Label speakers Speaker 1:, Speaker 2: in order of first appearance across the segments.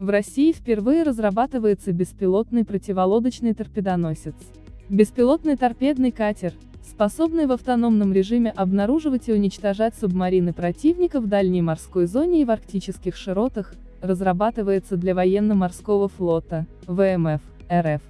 Speaker 1: В России впервые разрабатывается беспилотный противолодочный торпедоносец. Беспилотный торпедный катер, способный в автономном режиме обнаруживать и уничтожать субмарины противника в дальней морской зоне и в арктических широтах, разрабатывается для военно-морского флота, ВМФ, РФ.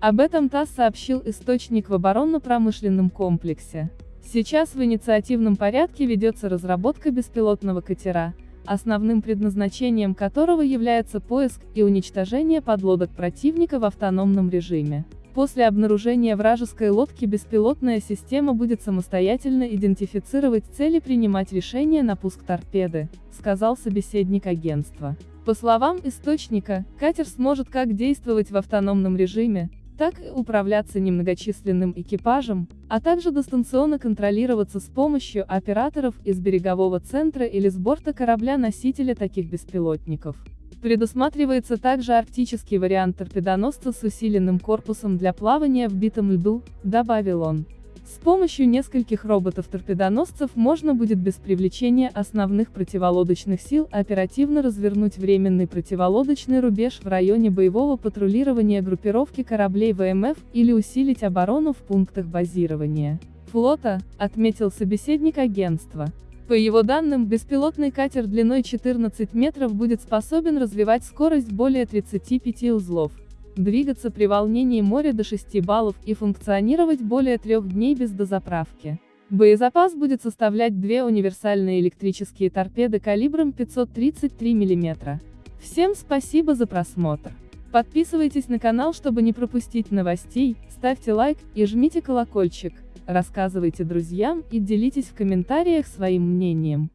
Speaker 1: Об этом ТАСС сообщил источник в оборонно-промышленном комплексе. Сейчас в инициативном порядке ведется разработка беспилотного катера, основным предназначением которого является поиск и уничтожение подлодок противника в автономном режиме. После обнаружения вражеской лодки беспилотная система будет самостоятельно идентифицировать цель и принимать решение на пуск торпеды, сказал собеседник агентства. По словам источника, катер сможет как действовать в автономном режиме, так и управляться немногочисленным экипажем, а также дистанционно контролироваться с помощью операторов из берегового центра или с борта корабля-носителя таких беспилотников. Предусматривается также арктический вариант торпедоносца с усиленным корпусом для плавания в битом льду, добавил он. С помощью нескольких роботов-торпедоносцев можно будет без привлечения основных противолодочных сил оперативно развернуть временный противолодочный рубеж в районе боевого патрулирования группировки кораблей ВМФ или усилить оборону в пунктах базирования флота, отметил собеседник агентства. По его данным, беспилотный катер длиной 14 метров будет способен развивать скорость более 35 узлов двигаться при волнении моря до 6 баллов и функционировать более трех дней без дозаправки. Боезапас будет составлять две универсальные электрические торпеды калибром 533 мм. Всем спасибо за просмотр. Подписывайтесь на канал, чтобы не пропустить новостей, ставьте лайк и жмите колокольчик, рассказывайте друзьям и делитесь в комментариях своим мнением.